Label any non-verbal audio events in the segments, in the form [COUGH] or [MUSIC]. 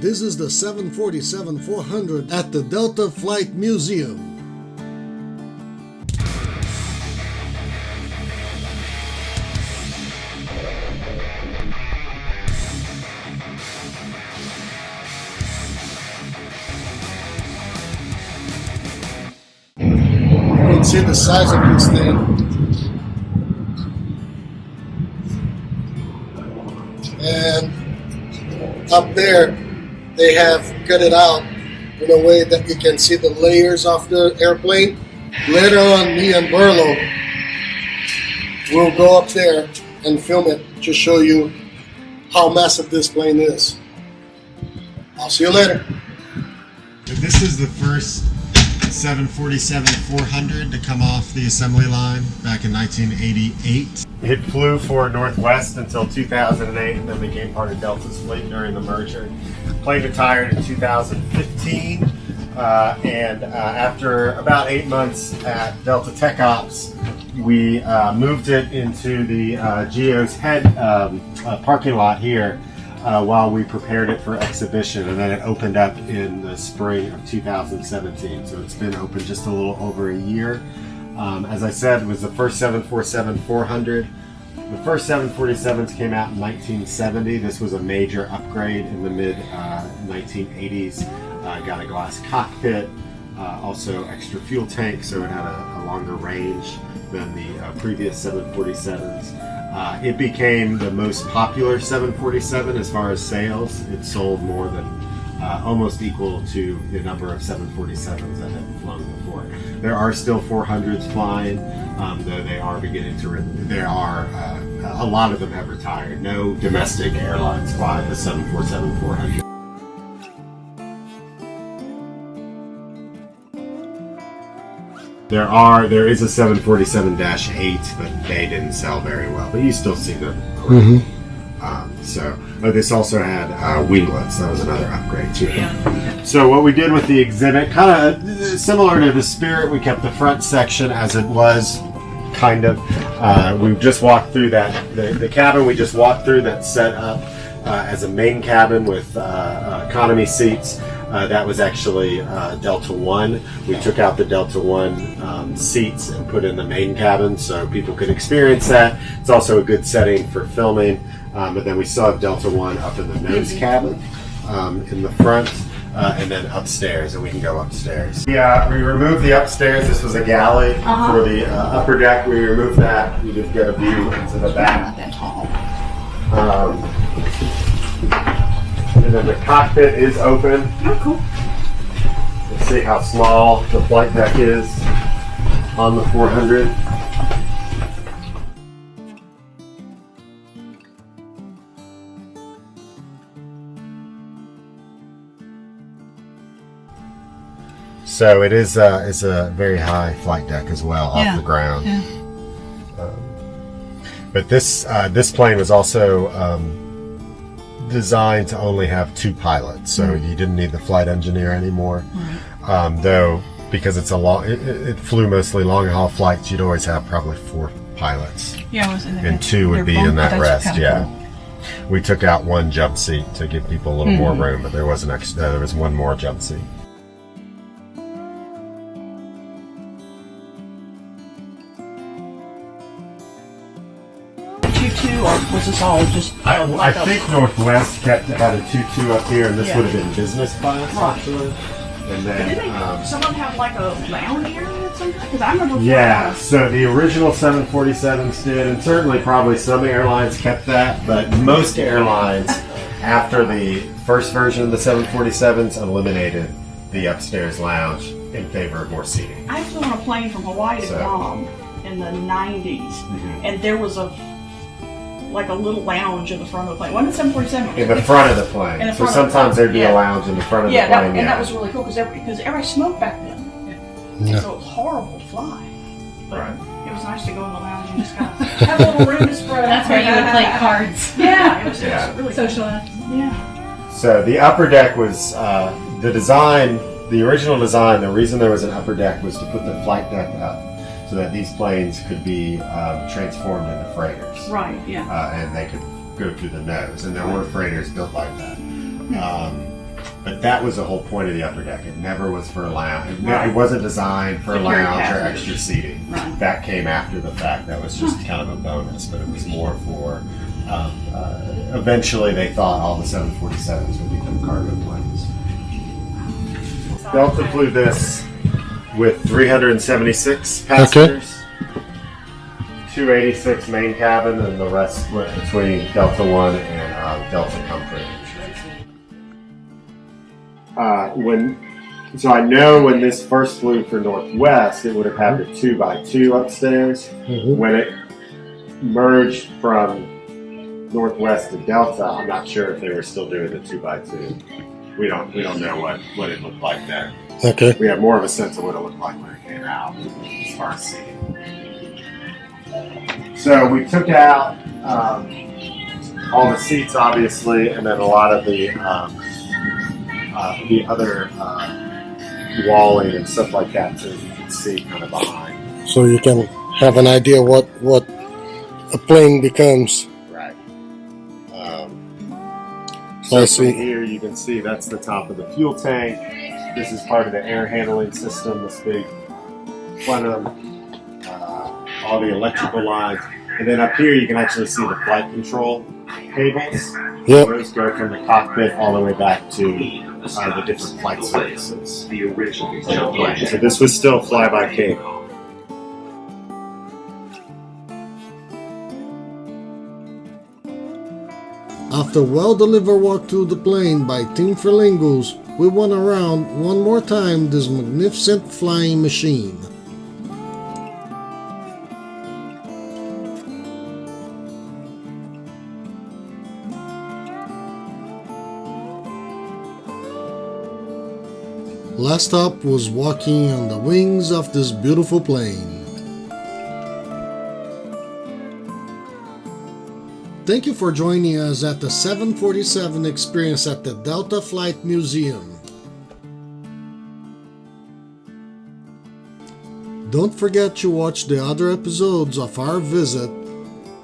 This is the 747-400 at the Delta Flight Museum. See the size of this thing. And up there, they have cut it out in a way that you can see the layers of the airplane. Later on, me and Burlo will go up there and film it to show you how massive this plane is. I'll see you later. This is the first 747-400 to come off the assembly line back in 1988. It flew for Northwest until 2008 and then became part of Delta's fleet during the merger. Plane retired in 2015 uh, and uh, after about eight months at Delta Tech Ops, we uh, moved it into the uh, Geo's head um, uh, parking lot here uh, while we prepared it for exhibition and then it opened up in the spring of 2017 so it's been open just a little over a year. Um, as I said it was the first 747-400 the first 747s came out in 1970 this was a major upgrade in the mid uh, 1980s uh, got a glass cockpit uh, also extra fuel tank so it had a, a longer range than the uh, previous 747s uh, it became the most popular 747 as far as sales. It sold more than uh, almost equal to the number of 747s that had flown before. There are still 400s flying, um, though they are beginning to. There are uh, a lot of them have retired. No domestic airlines fly the 747-400. There are there is a 747-8, but they didn't sell very well. But you still see them. around. Um, so, but this also had uh, winglets. That was another upgrade too. So what we did with the exhibit, kind of similar to the Spirit, we kept the front section as it was, kind of. Uh, we just walked through that the, the cabin we just walked through that set up uh, as a main cabin with uh, uh, economy seats. Uh, that was actually uh, Delta One. We took out the Delta One um, seats and put in the main cabin so people could experience that. It's also a good setting for filming. Um, but then we still have Delta One up in the nose cabin um, in the front. Uh, and then upstairs, and we can go upstairs. Yeah, we removed the upstairs. This was a galley Uh-huh. for the uh, upper deck. We removed that. We could get a view into the back. Not that tall. Um, and then the cockpit is open. Oh, cool. Let's see how small the flight deck is on the 400. So it is uh, it's a very high flight deck as well Yeah, off the ground. yeah. But this uh, this plane was also um, designed to only have two pilots, so you didn't need the flight engineer anymore. Um, though because it's a long, it, it flew mostly long haul flights, you'd always have probably four pilots, Yeah, it was in there. and two would be in that rest. Yeah. We took out one jump seat to give people a little more room, but there was an extra. Uh, there was one more jump seat. Two-two, or was this all just? I, I think Northwest kept had a two two up here, and this Yeah. would have been business class Right. actually. And then they, um, some of them have like a lounge area or something? Because I remember. Yeah, so the original 747s did, and certainly probably some airlines kept that, but most airlines, [LAUGHS] after the first version of the 747s, eliminated the upstairs lounge in favor of more seating. I flew on a plane from Hawaii to So- Guam in the 90s, Mhm. and there was a like a little lounge in the front of the plane. Wasn't it 747? In the front of the plane. In the so front of the sometimes plane, there'd be yeah. a lounge in the front of Yeah, the that, plane. and that was really cool because every, because everybody smoked back then. Yeah. So it was horrible to fly. But Right. it was nice to go in the lounge and just kind of [LAUGHS] have a little room to spread. That's where you would play cards. [LAUGHS] Yeah, it was, Yeah. it was really Socialize. Yeah. So the upper deck was uh, the design, the original design. The reason there was an upper deck was to put the flight deck up so that these planes could be um, transformed into freighters, Right, yeah. uh, and they could go through the nose. And there were freighters built like that. Um, But that was the whole point of the upper deck. It never was for a lounge. It, Right. it wasn't designed for a To carry lounge or extra seating. Right. That came after the fact. That was just kind of a bonus, but it was more for. Um, uh, eventually, they thought all the 747s would become cargo planes. Delta flew this with 376 passengers. 286 main cabin, and the rest split between Delta One and uh, Delta Comfort. Uh, when so I know when this first flew for Northwest, it would have had the two by two upstairs. Mhm. When it merged from Northwest to Delta, I'm not sure if they were still doing the two by two. We don't we don't know what what it looked like then. Okay. We have more of a sense of what it looked like when it came out as far as seating. So we took out um, all the seats, obviously, and then a lot of the um, uh, the other uh, walling and stuff like that, so you can see kind of behind. So you can have an idea what what a plane becomes. I so see. here you can see that's the top of the fuel tank. This is part of the air handling system, this big plenum, uh, all the electrical lines. And then up here you can actually see the flight control cables. Yep. Those go from the cockpit all the way back to uh, the different flight surfaces. The original of plane. So this was still fly-by cable. After well-delivered walk through the plane by Team Ferlingos, we went around one more time this magnificent flying machine. Last stop was walking on the wings of this beautiful plane. Thank you for joining us at the 747 experience at the Delta Flight Museum. Don't forget to watch the other episodes of our visit.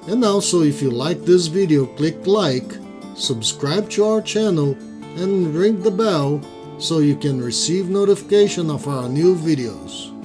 And also if you like this video, click like, subscribe to our channel and ring the bell so you can receive notification of our new videos.